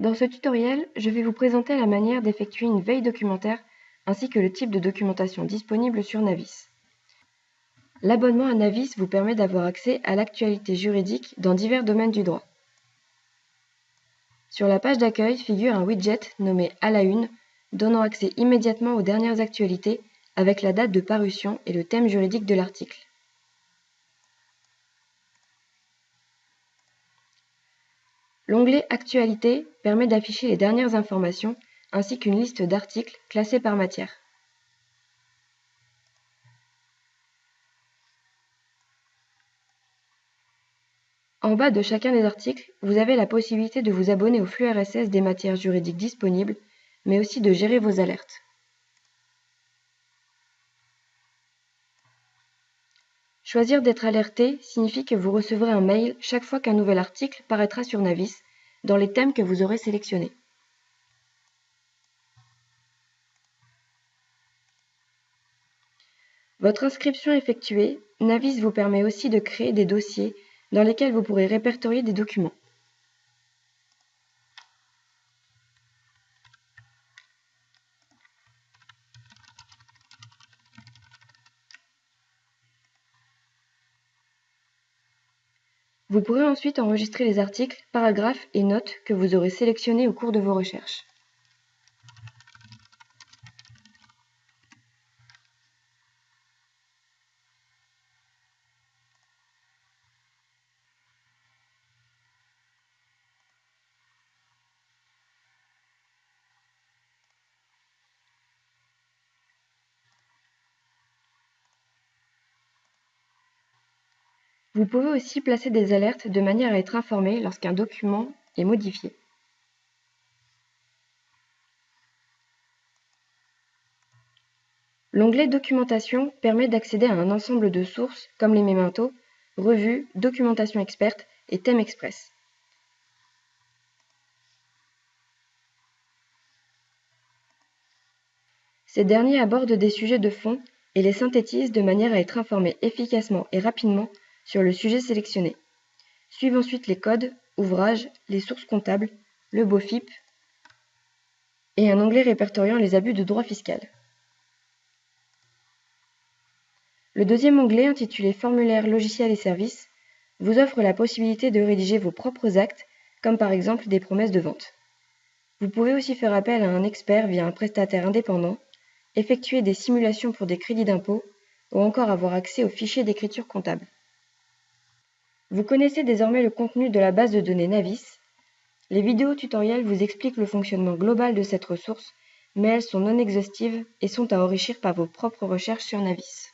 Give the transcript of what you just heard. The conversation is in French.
Dans ce tutoriel, je vais vous présenter la manière d'effectuer une veille documentaire ainsi que le type de documentation disponible sur Navis. L'abonnement à Navis vous permet d'avoir accès à l'actualité juridique dans divers domaines du droit. Sur la page d'accueil figure un widget nommé À la une, donnant accès immédiatement aux dernières actualités avec la date de parution et le thème juridique de l'article. L'onglet Actualités permet d'afficher les dernières informations ainsi qu'une liste d'articles classés par matière. En bas de chacun des articles, vous avez la possibilité de vous abonner au flux RSS des matières juridiques disponibles, mais aussi de gérer vos alertes. Choisir d'être alerté signifie que vous recevrez un mail chaque fois qu'un nouvel article paraîtra sur Navis, dans les thèmes que vous aurez sélectionnés. Votre inscription effectuée, Navis vous permet aussi de créer des dossiers dans lesquels vous pourrez répertorier des documents. Vous pourrez ensuite enregistrer les articles, paragraphes et notes que vous aurez sélectionnés au cours de vos recherches. Vous pouvez aussi placer des alertes de manière à être informé lorsqu'un document est modifié. L'onglet Documentation permet d'accéder à un ensemble de sources comme les mémentos, revues, documentation experte et thèmes express. Ces derniers abordent des sujets de fond et les synthétisent de manière à être informé efficacement et rapidement sur le sujet sélectionné. Suivent ensuite les codes, ouvrages, les sources comptables, le BOFIP et un onglet répertoriant les abus de droit fiscal. Le deuxième onglet, intitulé Formulaire, logiciels et services, vous offre la possibilité de rédiger vos propres actes, comme par exemple des promesses de vente. Vous pouvez aussi faire appel à un expert via un prestataire indépendant, effectuer des simulations pour des crédits d'impôt ou encore avoir accès aux fichiers d'écriture comptable. Vous connaissez désormais le contenu de la base de données Navis. Les vidéos tutoriels vous expliquent le fonctionnement global de cette ressource, mais elles sont non exhaustives et sont à enrichir par vos propres recherches sur Navis.